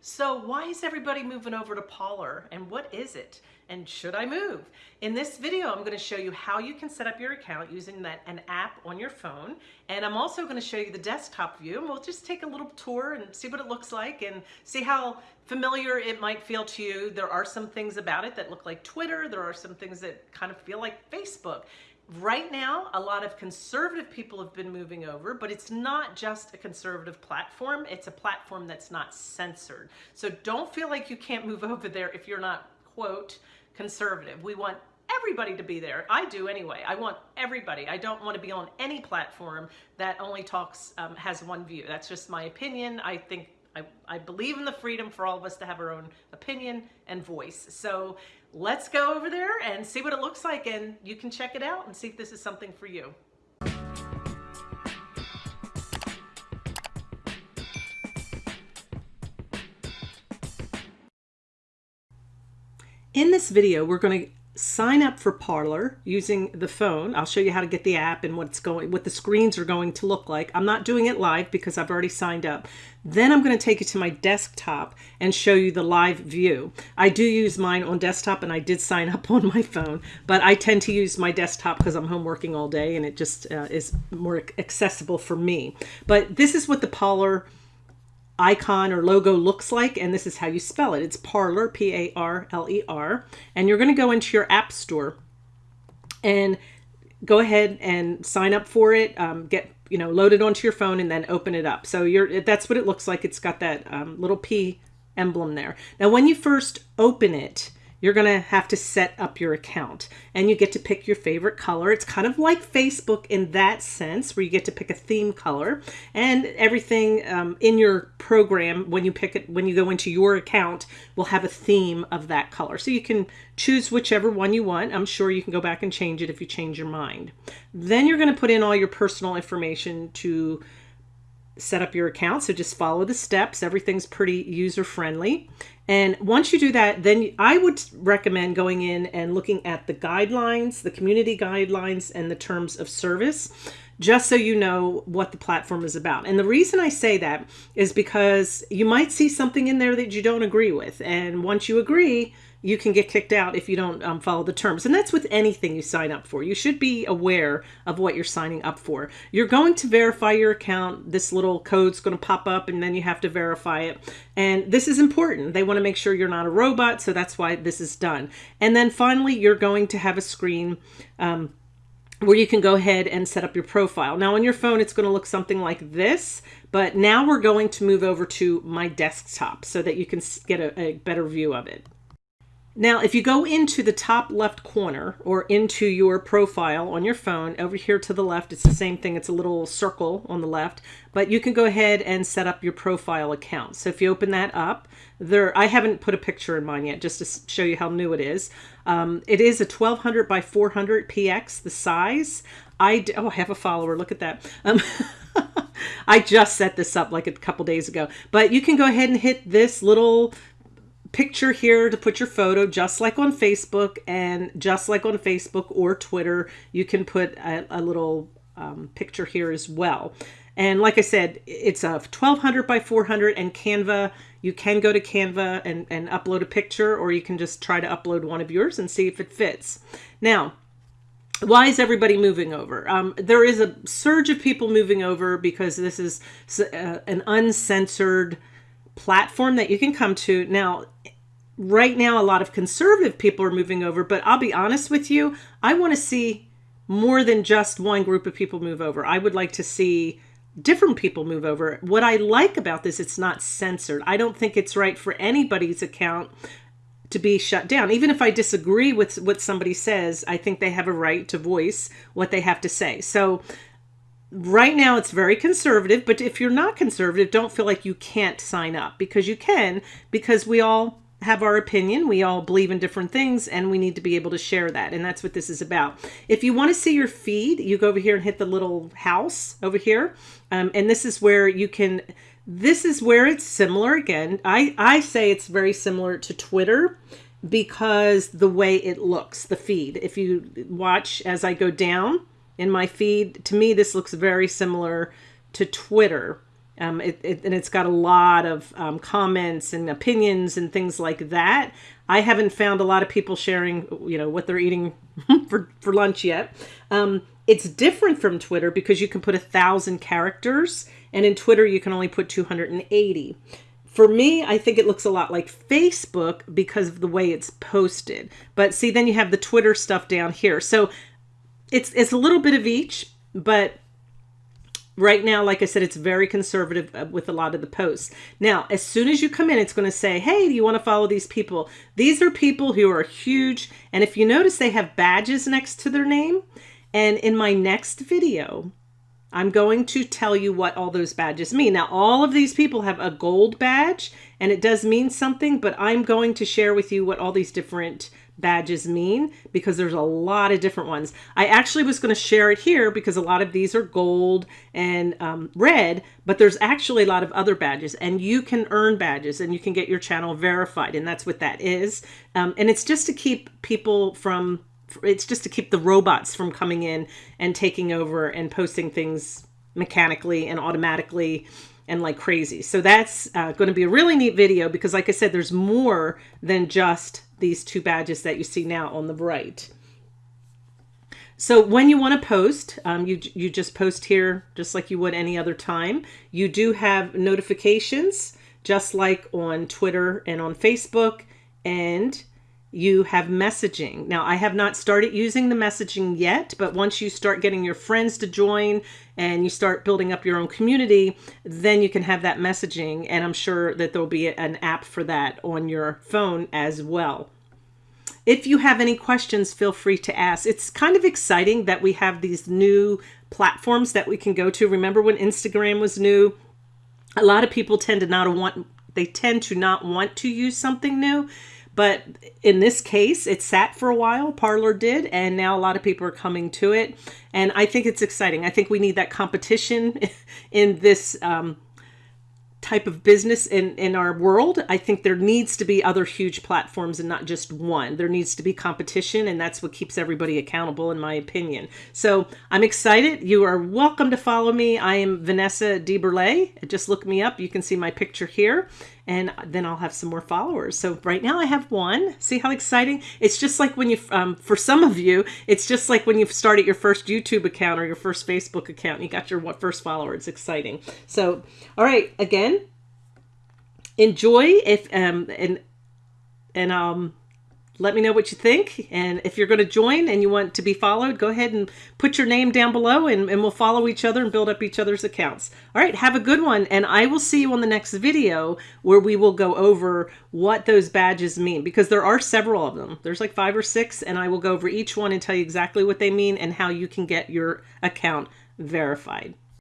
So why is everybody moving over to Parler and what is it? And should I move? In this video, I'm gonna show you how you can set up your account using that an app on your phone. And I'm also gonna show you the desktop view and we'll just take a little tour and see what it looks like and see how familiar it might feel to you. There are some things about it that look like Twitter. There are some things that kind of feel like Facebook. Right now, a lot of conservative people have been moving over, but it's not just a conservative platform. It's a platform that's not censored. So don't feel like you can't move over there if you're not, quote, conservative. We want everybody to be there. I do anyway. I want everybody. I don't want to be on any platform that only talks, um, has one view. That's just my opinion. I think I, I believe in the freedom for all of us to have our own opinion and voice. So let's go over there and see what it looks like and you can check it out and see if this is something for you. In this video, we're going to sign up for Parler using the phone. I'll show you how to get the app and what's going, what the screens are going to look like. I'm not doing it live because I've already signed up. Then I'm going to take you to my desktop and show you the live view. I do use mine on desktop and I did sign up on my phone, but I tend to use my desktop because I'm home working all day and it just uh, is more accessible for me. But this is what the Parler icon or logo looks like and this is how you spell it. It's Parler, p-a-r-l-e-r and you're going to go into your app store and go ahead and sign up for it um, get you know loaded onto your phone and then open it up. So you're that's what it looks like. It's got that um, little p emblem there. Now when you first open it you're going to have to set up your account and you get to pick your favorite color. It's kind of like Facebook in that sense where you get to pick a theme color and everything um, in your program when you pick it, when you go into your account will have a theme of that color. So you can choose whichever one you want. I'm sure you can go back and change it if you change your mind. Then you're going to put in all your personal information to set up your account. So just follow the steps. Everything's pretty user friendly. And once you do that, then I would recommend going in and looking at the guidelines, the community guidelines and the terms of service, just so you know what the platform is about. And the reason I say that is because you might see something in there that you don't agree with. And once you agree, you can get kicked out if you don't um, follow the terms. And that's with anything you sign up for. You should be aware of what you're signing up for. You're going to verify your account. This little code's going to pop up and then you have to verify it. And this is important. They want to make sure you're not a robot. So that's why this is done. And then finally, you're going to have a screen um, where you can go ahead and set up your profile. Now on your phone, it's going to look something like this, but now we're going to move over to my desktop so that you can get a, a better view of it. Now, if you go into the top left corner or into your profile on your phone, over here to the left, it's the same thing. It's a little circle on the left, but you can go ahead and set up your profile account. So if you open that up, there, I haven't put a picture in mine yet, just to show you how new it is. Um, it is a 1200 by 400 PX, the size. I, oh, I have a follower. Look at that. Um, I just set this up like a couple days ago, but you can go ahead and hit this little picture here to put your photo just like on Facebook and just like on Facebook or Twitter you can put a, a little um, picture here as well. And like I said it's a 1200 by 400 and Canva. You can go to Canva and, and upload a picture or you can just try to upload one of yours and see if it fits. Now why is everybody moving over? Um, there is a surge of people moving over because this is uh, an uncensored platform that you can come to. Now, right now, a lot of conservative people are moving over, but I'll be honest with you, I want to see more than just one group of people move over. I would like to see different people move over. What I like about this, it's not censored. I don't think it's right for anybody's account to be shut down. Even if I disagree with what somebody says, I think they have a right to voice what they have to say. So right now it's very conservative, but if you're not conservative, don't feel like you can't sign up because you can, because we all have our opinion. We all believe in different things and we need to be able to share that. And that's what this is about. If you want to see your feed, you go over here and hit the little house over here. Um, and this is where you can, this is where it's similar again. I, I say it's very similar to Twitter because the way it looks, the feed. If you watch as I go down, in my feed. To me, this looks very similar to Twitter. Um, it, it, and it's got a lot of um, comments and opinions and things like that. I haven't found a lot of people sharing, you know, what they're eating for, for lunch yet. Um, it's different from Twitter because you can put a thousand characters and in Twitter you can only put 280. For me, I think it looks a lot like Facebook because of the way it's posted. But see, then you have the Twitter stuff down here. So it's it's a little bit of each, but right now, like I said, it's very conservative uh, with a lot of the posts. Now, as soon as you come in, it's going to say, hey, do you want to follow these people? These are people who are huge. And if you notice, they have badges next to their name. And in my next video, I'm going to tell you what all those badges mean. Now, all of these people have a gold badge and it does mean something, but I'm going to share with you what all these different badges mean because there's a lot of different ones. I actually was going to share it here because a lot of these are gold and um, red, but there's actually a lot of other badges and you can earn badges and you can get your channel verified and that's what that is. Um, and it's just to keep people from, it's just to keep the robots from coming in and taking over and posting things mechanically and automatically and like crazy. So that's uh, going to be a really neat video because like I said, there's more than just these two badges that you see now on the right. So when you want to post, um, you, you just post here just like you would any other time. You do have notifications just like on Twitter and on Facebook and you have messaging. Now, I have not started using the messaging yet, but once you start getting your friends to join and you start building up your own community, then you can have that messaging. And I'm sure that there'll be an app for that on your phone as well. If you have any questions, feel free to ask. It's kind of exciting that we have these new platforms that we can go to. Remember when Instagram was new? A lot of people tend to not want, they tend to not want to use something new. But in this case, it sat for a while, Parler did, and now a lot of people are coming to it. And I think it's exciting. I think we need that competition in this um, type of business in, in our world. I think there needs to be other huge platforms and not just one. There needs to be competition, and that's what keeps everybody accountable, in my opinion. So I'm excited. You are welcome to follow me. I am Vanessa DeBurle. Just look me up. You can see my picture here and then I'll have some more followers. So right now I have one. See how exciting? It's just like when you, um, for some of you, it's just like when you started your first YouTube account or your first Facebook account and you got your first follower. It's exciting. So, all right, again, enjoy if, um, and, and, um, let me know what you think. And if you're going to join and you want to be followed, go ahead and put your name down below and, and we'll follow each other and build up each other's accounts. All right, have a good one. And I will see you on the next video where we will go over what those badges mean because there are several of them. There's like five or six and I will go over each one and tell you exactly what they mean and how you can get your account verified.